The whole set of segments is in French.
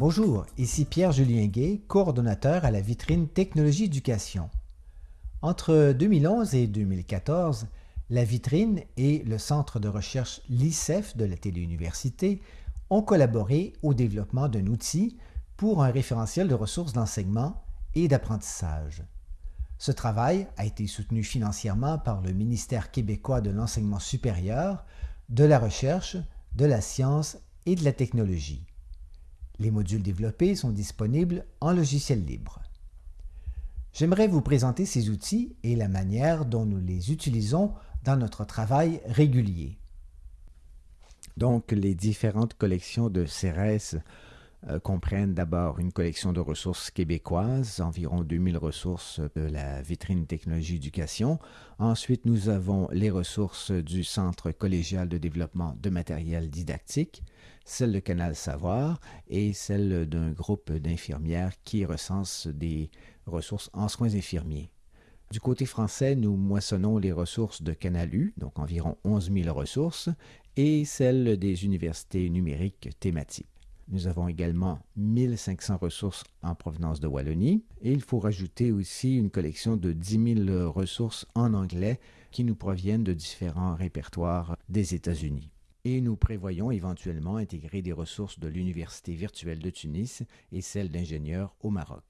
Bonjour, ici Pierre-Julien Gay, coordonnateur à la vitrine Technologie Éducation. Entre 2011 et 2014, la vitrine et le centre de recherche LICEF de la Téléuniversité ont collaboré au développement d'un outil pour un référentiel de ressources d'enseignement et d'apprentissage. Ce travail a été soutenu financièrement par le ministère québécois de l'enseignement supérieur, de la recherche, de la science et de la technologie. Les modules développés sont disponibles en logiciel libre. J'aimerais vous présenter ces outils et la manière dont nous les utilisons dans notre travail régulier. Donc, les différentes collections de CRS comprennent d'abord une collection de ressources québécoises, environ 2000 ressources de la vitrine technologie éducation. Ensuite, nous avons les ressources du Centre collégial de développement de matériel didactique, celle de Canal Savoir et celle d'un groupe d'infirmières qui recense des ressources en soins infirmiers. Du côté français, nous moissonnons les ressources de Canalu, donc environ 11 000 ressources, et celles des universités numériques thématiques. Nous avons également 1500 ressources en provenance de Wallonie et il faut rajouter aussi une collection de 10 000 ressources en anglais qui nous proviennent de différents répertoires des États-Unis. Et nous prévoyons éventuellement intégrer des ressources de l'Université virtuelle de Tunis et celles d'ingénieurs au Maroc.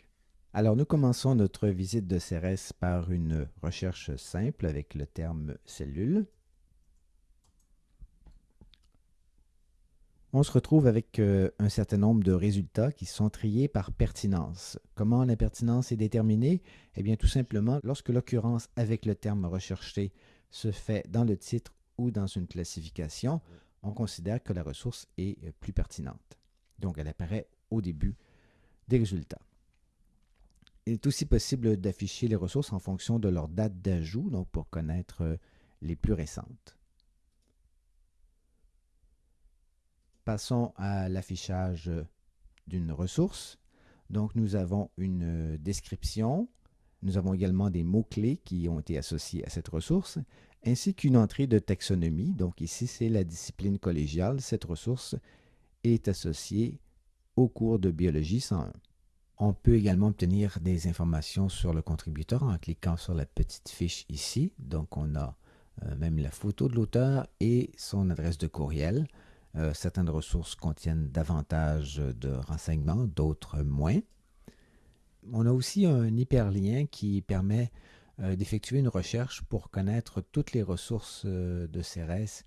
Alors nous commençons notre visite de CRS par une recherche simple avec le terme cellule. On se retrouve avec euh, un certain nombre de résultats qui sont triés par pertinence. Comment la pertinence est déterminée? Eh bien tout simplement lorsque l'occurrence avec le terme recherché se fait dans le titre ou dans une classification, on considère que la ressource est plus pertinente. Donc elle apparaît au début des résultats. Il est aussi possible d'afficher les ressources en fonction de leur date d'ajout, donc pour connaître euh, les plus récentes. Passons à l'affichage d'une ressource. Donc nous avons une description, nous avons également des mots-clés qui ont été associés à cette ressource, ainsi qu'une entrée de taxonomie. Donc ici, c'est la discipline collégiale. Cette ressource est associée au cours de biologie 101. On peut également obtenir des informations sur le contributeur en cliquant sur la petite fiche ici. Donc, on a euh, même la photo de l'auteur et son adresse de courriel. Euh, certaines ressources contiennent davantage de renseignements, d'autres moins. On a aussi un hyperlien qui permet euh, d'effectuer une recherche pour connaître toutes les ressources de CRS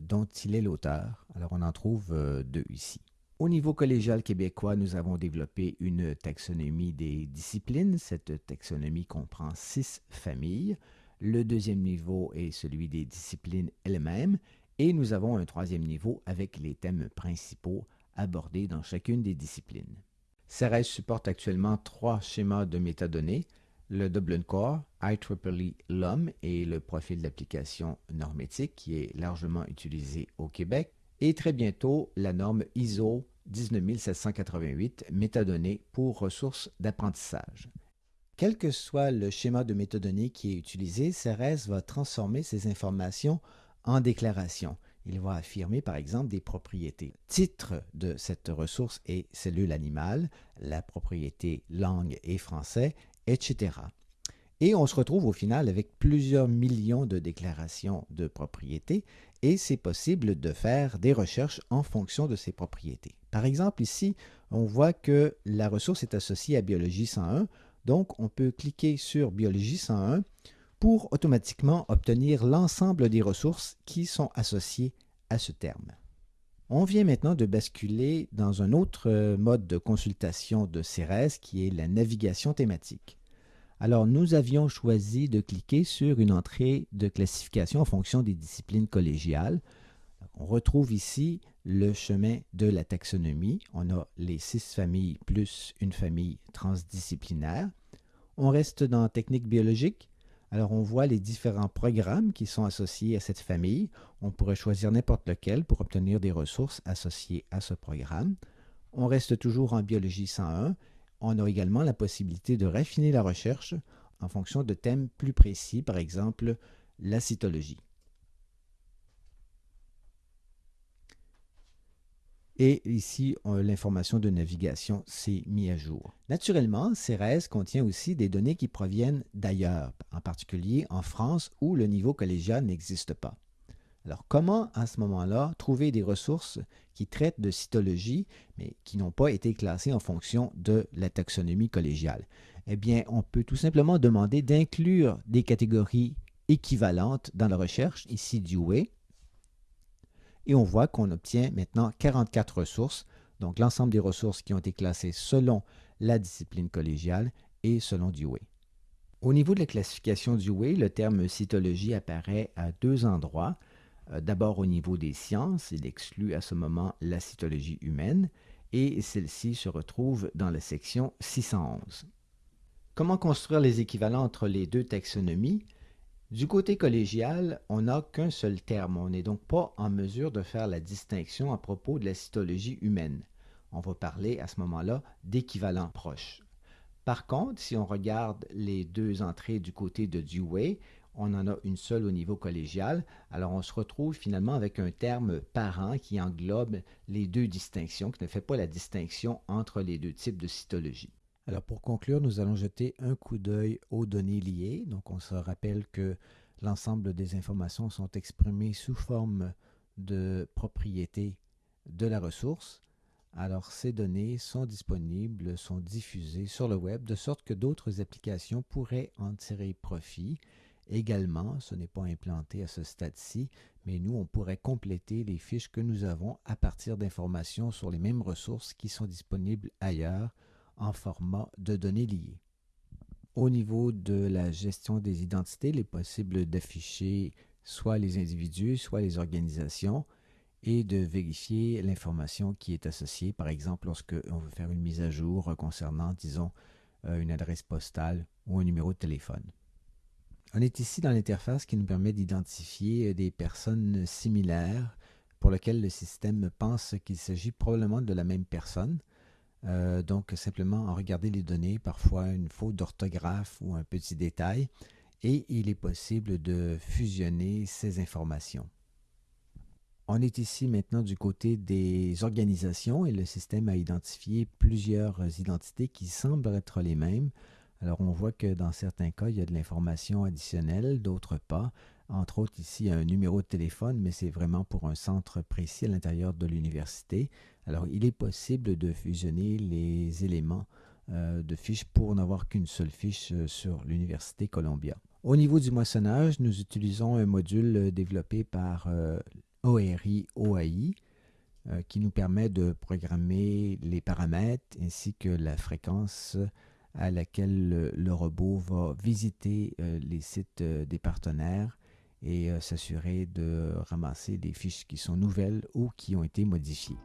dont il est l'auteur. Alors, on en trouve deux ici. Au niveau collégial québécois, nous avons développé une taxonomie des disciplines. Cette taxonomie comprend six familles. Le deuxième niveau est celui des disciplines elles-mêmes et nous avons un troisième niveau avec les thèmes principaux abordés dans chacune des disciplines. CERES supporte actuellement trois schémas de métadonnées, le Dublin Core, IEEE LUM et le profil d'application normétique qui est largement utilisé au Québec et très bientôt la norme ISO 19788 métadonnées pour ressources d'apprentissage. Quel que soit le schéma de métadonnées qui est utilisé, CRS va transformer ces informations en déclarations. Il va affirmer par exemple des propriétés. Titre de cette ressource est cellule animale, la propriété langue et français, etc. Et on se retrouve au final avec plusieurs millions de déclarations de propriétés et c'est possible de faire des recherches en fonction de ces propriétés. Par exemple, ici, on voit que la ressource est associée à Biologie 101, donc on peut cliquer sur Biologie 101 pour automatiquement obtenir l'ensemble des ressources qui sont associées à ce terme. On vient maintenant de basculer dans un autre mode de consultation de CERES qui est la navigation thématique. Alors, nous avions choisi de cliquer sur une entrée de classification en fonction des disciplines collégiales. On retrouve ici le chemin de la taxonomie. On a les six familles plus une famille transdisciplinaire. On reste dans technique biologique. Alors, on voit les différents programmes qui sont associés à cette famille. On pourrait choisir n'importe lequel pour obtenir des ressources associées à ce programme. On reste toujours en biologie 101 on a également la possibilité de raffiner la recherche en fonction de thèmes plus précis, par exemple la cytologie. Et ici, l'information de navigation s'est mise à jour. Naturellement, CERES contient aussi des données qui proviennent d'ailleurs, en particulier en France où le niveau collégial n'existe pas. Alors, comment à ce moment-là trouver des ressources qui traitent de cytologie, mais qui n'ont pas été classées en fonction de la taxonomie collégiale? Eh bien, on peut tout simplement demander d'inclure des catégories équivalentes dans la recherche, ici du way, et on voit qu'on obtient maintenant 44 ressources, donc l'ensemble des ressources qui ont été classées selon la discipline collégiale et selon Dewey. Au niveau de la classification Dewey, le terme cytologie apparaît à deux endroits. Euh, d'abord au niveau des sciences, il exclut à ce moment la cytologie humaine et celle-ci se retrouve dans la section 611. Comment construire les équivalents entre les deux taxonomies? Du côté collégial, on n'a qu'un seul terme. On n'est donc pas en mesure de faire la distinction à propos de la cytologie humaine. On va parler à ce moment-là d'équivalents proches. Par contre, si on regarde les deux entrées du côté de Dewey, on en a une seule au niveau collégial. Alors on se retrouve finalement avec un terme parent qui englobe les deux distinctions, qui ne fait pas la distinction entre les deux types de cytologie. Alors pour conclure, nous allons jeter un coup d'œil aux données liées. Donc on se rappelle que l'ensemble des informations sont exprimées sous forme de propriété de la ressource. Alors ces données sont disponibles, sont diffusées sur le web de sorte que d'autres applications pourraient en tirer profit. Également, ce n'est pas implanté à ce stade-ci, mais nous, on pourrait compléter les fiches que nous avons à partir d'informations sur les mêmes ressources qui sont disponibles ailleurs en format de données liées. Au niveau de la gestion des identités, il est possible d'afficher soit les individus, soit les organisations et de vérifier l'information qui est associée, par exemple lorsque on veut faire une mise à jour concernant, disons, euh, une adresse postale ou un numéro de téléphone. On est ici dans l'interface qui nous permet d'identifier des personnes similaires pour lesquelles le système pense qu'il s'agit probablement de la même personne. Euh, donc, simplement en regarder les données, parfois une faute d'orthographe ou un petit détail, et il est possible de fusionner ces informations. On est ici maintenant du côté des organisations et le système a identifié plusieurs identités qui semblent être les mêmes. Alors on voit que dans certains cas, il y a de l'information additionnelle, d'autres pas. Entre autres, ici, un numéro de téléphone, mais c'est vraiment pour un centre précis à l'intérieur de l'université. Alors, il est possible de fusionner les éléments euh, de fiches pour n'avoir qu'une seule fiche euh, sur l'Université Columbia. Au niveau du moissonnage, nous utilisons un module euh, développé par ORI OAI qui nous permet de programmer les paramètres ainsi que la fréquence à laquelle le robot va visiter les sites des partenaires et s'assurer de ramasser des fiches qui sont nouvelles ou qui ont été modifiées.